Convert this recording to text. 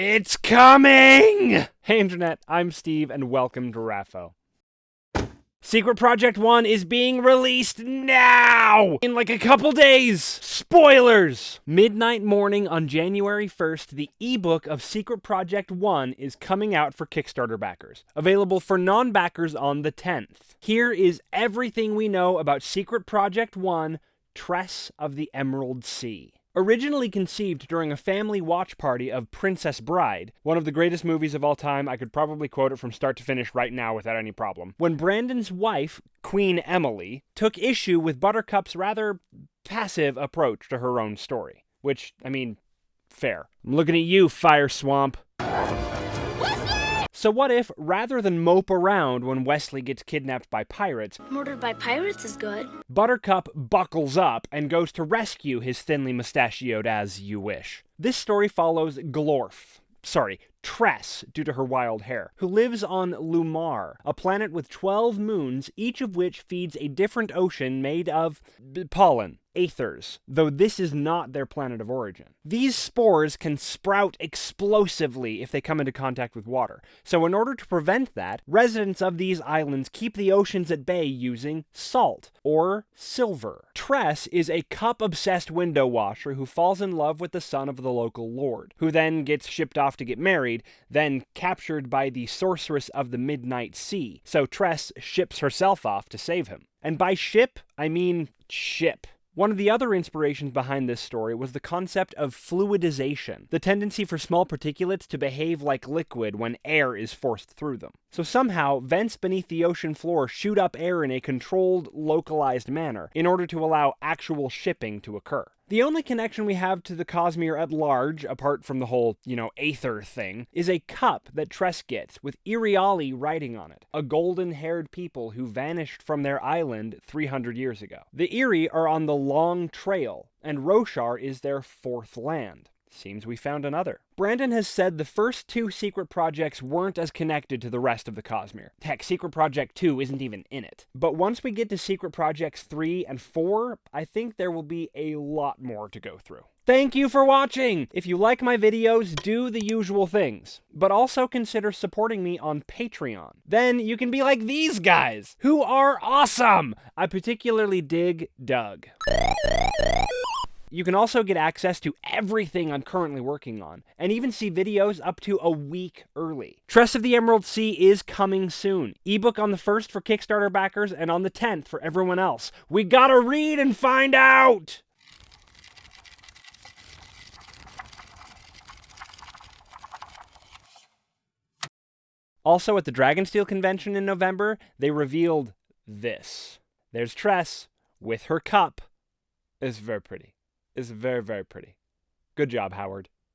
It's coming! Hey, Internet, I'm Steve, and welcome to RAFO. Secret Project 1 is being released now! In like a couple days! Spoilers! Midnight morning on January 1st, the ebook of Secret Project 1 is coming out for Kickstarter backers. Available for non backers on the 10th. Here is everything we know about Secret Project 1 Tress of the Emerald Sea. Originally conceived during a family watch party of Princess Bride, one of the greatest movies of all time, I could probably quote it from start to finish right now without any problem. When Brandon's wife, Queen Emily, took issue with Buttercup's rather passive approach to her own story. Which, I mean, fair. I'm looking at you, Fire Swamp. So what if, rather than mope around when Westley gets kidnapped by pirates, Murdered by pirates is good. Buttercup buckles up and goes to rescue his thinly mustachioed as you wish. This story follows Glorf, sorry, Tress, due to her wild hair, who lives on Lumar, a planet with 12 moons, each of which feeds a different ocean made of pollen. Aethers, though this is not their planet of origin. These spores can sprout explosively if they come into contact with water. So, in order to prevent that, residents of these islands keep the oceans at bay using salt or silver. Tress is a cup obsessed window washer who falls in love with the son of the local lord, who then gets shipped off to get married, then captured by the sorceress of the Midnight Sea. So, Tress ships herself off to save him. And by ship, I mean ship. One of the other inspirations behind this story was the concept of fluidization, the tendency for small particulates to behave like liquid when air is forced through them. So somehow, vents beneath the ocean floor shoot up air in a controlled, localized manner in order to allow actual shipping to occur. The only connection we have to the Cosmere at large, apart from the whole, you know, Aether thing, is a cup that Tress gets with Iriali writing on it, a golden haired people who vanished from their island 300 years ago. The Iri are on the Long Trail, and Roshar is their fourth land. Seems we found another. Brandon has said the first two secret projects weren't as connected to the rest of the Cosmere. Heck, Secret Project 2 isn't even in it. But once we get to Secret Projects 3 and 4, I think there will be a lot more to go through. Thank you for watching! If you like my videos, do the usual things. But also consider supporting me on Patreon. Then you can be like these guys, who are awesome! I particularly dig Doug. You can also get access to everything I'm currently working on, and even see videos up to a week early. Tress of the Emerald Sea is coming soon. Ebook on the 1st for Kickstarter backers, and on the 10th for everyone else. We gotta read and find out! Also, at the Dragonsteel convention in November, they revealed this. There's Tress with her cup. It's very pretty. It's very, very pretty. Good job, Howard.